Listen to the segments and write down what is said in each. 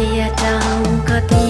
दिया चाहूँगा तुम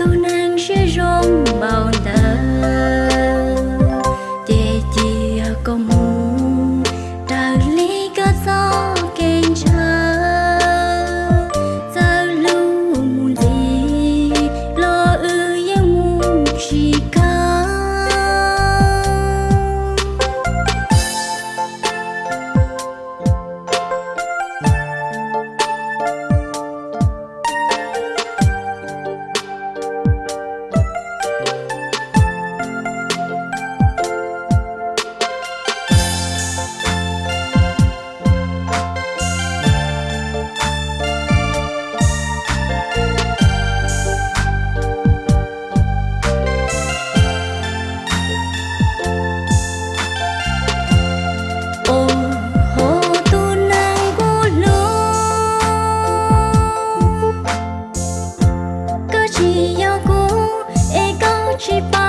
tu nang sẽ rong she